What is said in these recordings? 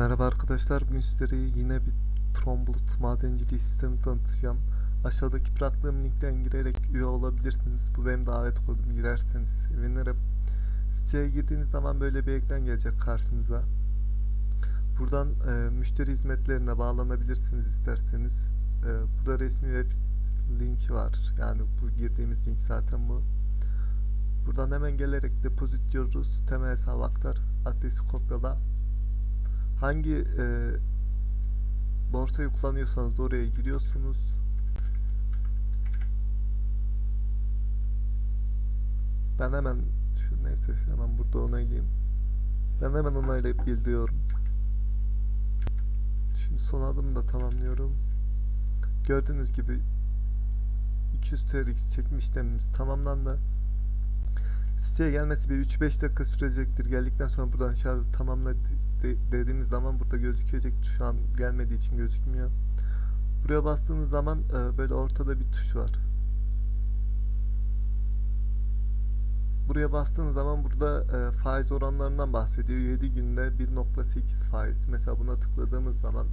Merhaba arkadaşlar, bugün sizlere yine bir Tromblut madenciliği sistemi tanıtacağım. Aşağıdaki bıraktığım linkten girerek üye olabilirsiniz. Bu benim davet kodum, girerseniz sevinirim. Siteye girdiğiniz zaman böyle bir ekran gelecek karşınıza. Buradan e, müşteri hizmetlerine bağlanabilirsiniz isterseniz. E, burada resmi web linki var. Yani bu girdiğimiz link zaten bu. Buradan hemen gelerek depozit diyoruz. Temel hesabı aktar. Adresi kopyala. Hangi e, borsayı kullanıyorsanız oraya giriyorsunuz. Ben hemen şu neyse hemen burada onaylayayım. Ben hemen onaylayıp gidiyorum. Şimdi son adımı da tamamlıyorum. Gördüğünüz gibi 200 TRX çekme işlemimiz tamamlandı. Siteye gelmesi bir 3-5 dakika sürecektir. Geldikten sonra buradan şarjı tamamla de- dediğimiz zaman burada gözükecek. Şu an gelmediği için gözükmüyor. Buraya bastığınız zaman e, böyle ortada bir tuş var. Buraya bastığınız zaman burada e, faiz oranlarından bahsediyor. 7 günde 1.8 faiz. Mesela buna tıkladığımız zaman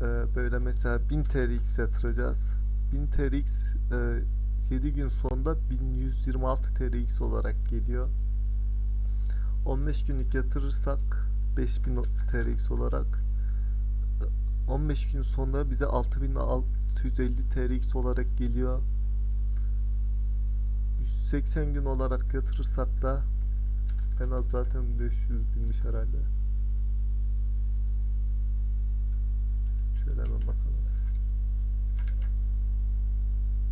e, böyle mesela 1000 TRX yatıracağız. 1000 TRX e, 7 gün sonunda 1126 TRX olarak geliyor. 15 günlük yatırırsak 5000 TRX olarak 15 gün sonra bize 6650 TRX olarak geliyor. 180 gün olarak yatırırsak da en az zaten 500 binmiş herhalde. Şöyle hemen bakalım.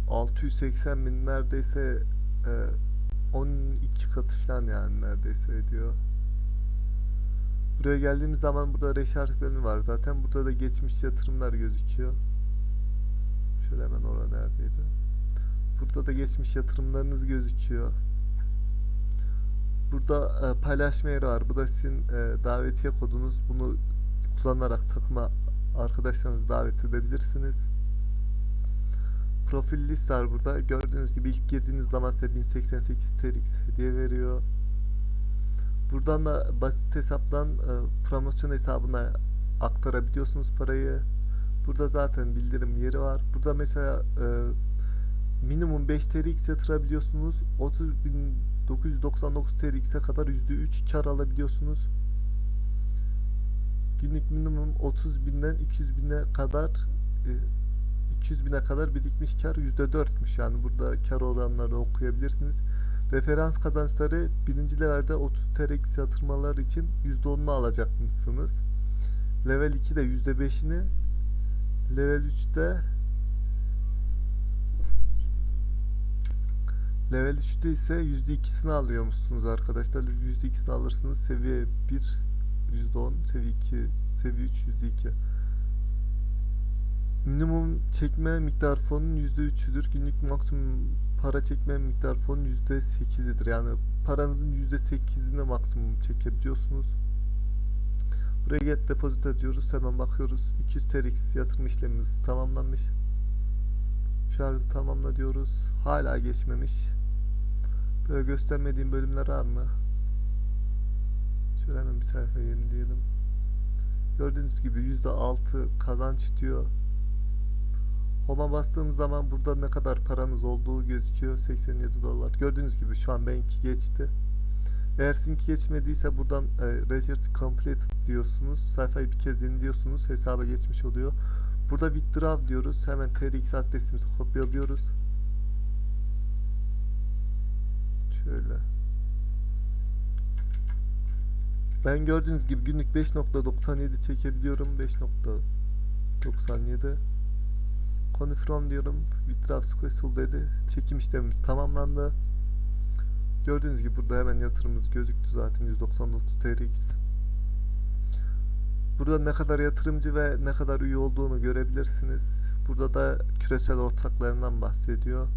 680 bin neredeyse e, 12 katı falan yani neredeyse ediyor. Buraya geldiğimiz zaman burada reşarj bölümü var. Zaten burada da geçmiş yatırımlar gözüküyor. Şöyle hemen orada neredeydi? Burada da geçmiş yatırımlarınız gözüküyor. Burada e, paylaşma yeri var. Bu da sizin e, davetiye kodunuz. Bunu kullanarak takıma arkadaşlarınızı davet edebilirsiniz. Profil list var burada. Gördüğünüz gibi ilk girdiğiniz zaman size 1088 TRX hediye veriyor. Buradan da basit hesaptan e, promosyon hesabına aktarabiliyorsunuz parayı. Burada zaten bildirim yeri var. Burada mesela e, minimum 5 TRX yatırabiliyorsunuz. 30.999 TRX'e kadar %3 kar alabiliyorsunuz. Günlük minimum 30 binden 200 bine kadar e, 200 bine kadar birikmiş kar %4'müş. Yani burada kar oranları okuyabilirsiniz. Referans kazançları birinci levelde 30 TRX yatırmalar için %10'unu alacakmışsınız. Level 2'de %5'ini Level 3'te Level 3'te ise %2'sini alıyormuşsunuz arkadaşlar. %2'sini alırsınız. Seviye 1 %10, seviye 2, seviye 3 %2. Minimum çekme miktar fonun %3'üdür. Günlük maksimum para çekme miktar fonun %8'idir. Yani paranızın %8'ini maksimum çekebiliyorsunuz. Buraya get depozito diyoruz. Hemen bakıyoruz. 200 TRX yatırım işlemimiz tamamlanmış. Şarjı tamamla diyoruz. Hala geçmemiş. Böyle göstermediğim bölümler var mı? Şöyle hemen bir sayfa yenileyelim. Gördüğünüz gibi %6 kazanç diyor. Home'a bastığınız zaman burada ne kadar paranız olduğu gözüküyor. 87 dolar. Gördüğünüz gibi şu an benimki geçti. Eğer sizinki geçmediyse buradan e, Research Complete diyorsunuz. Sayfayı bir kez yeniliyorsunuz. Hesaba geçmiş oluyor. Burada Withdraw diyoruz. Hemen TRX adresimizi kopyalıyoruz. Şöyle. Ben gördüğünüz gibi günlük 5.97 çekebiliyorum. 5.97 Confirm diyorum. Withdraw successful dedi. Çekim işlemimiz tamamlandı. Gördüğünüz gibi burada hemen yatırımımız gözüktü zaten 199 TRX. Burada ne kadar yatırımcı ve ne kadar üye olduğunu görebilirsiniz. Burada da küresel ortaklarından bahsediyor.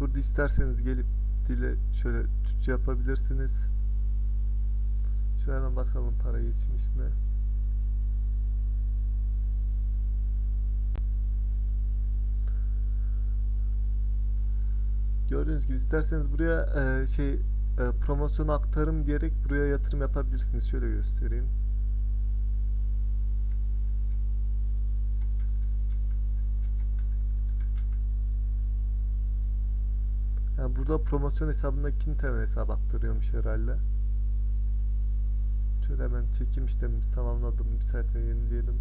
Burada isterseniz gelip dile şöyle Türkçe yapabilirsiniz. Şöyle hemen bakalım para geçmiş mi? Gördüğünüz gibi isterseniz buraya e, şey e, promosyon aktarım diyerek buraya yatırım yapabilirsiniz. Şöyle göstereyim. Yani burada promosyon hesabında ikinci temel hesap aktarıyormuş herhalde. Şöyle hemen çekim işlemimizi tamamladım. Bir sayfa yenileyelim.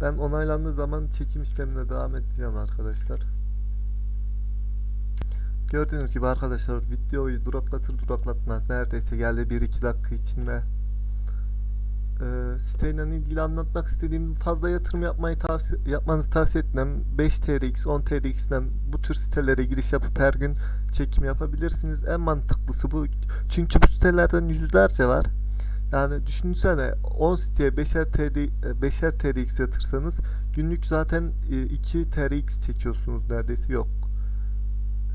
Ben onaylandığı zaman çekim işlemine devam edeceğim arkadaşlar. Gördüğünüz gibi arkadaşlar videoyu duraklatır duraklatmaz neredeyse geldi 1-2 dakika içinde. Ee, siteyle ilgili anlatmak istediğim fazla yatırım yapmayı tavsiye yapmanızı tavsiye etmem. 5 TRX, 10 TRX'den bu tür sitelere giriş yapıp her gün çekim yapabilirsiniz. En mantıklısı bu. Çünkü bu sitelerden yüzlerce var. Yani düşünsene 10 siteye 5'er TR, 5'er TRX yatırsanız günlük zaten e, 2 TRX çekiyorsunuz neredeyse yok.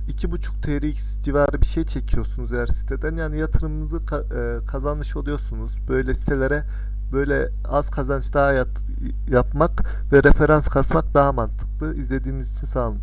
2.5 TRX civarı bir şey çekiyorsunuz her siteden. Yani yatırımınızı ka- e, kazanmış oluyorsunuz. Böyle sitelere böyle az kazanç daha yat- yapmak ve referans kasmak daha mantıklı. İzlediğiniz için sağ olun.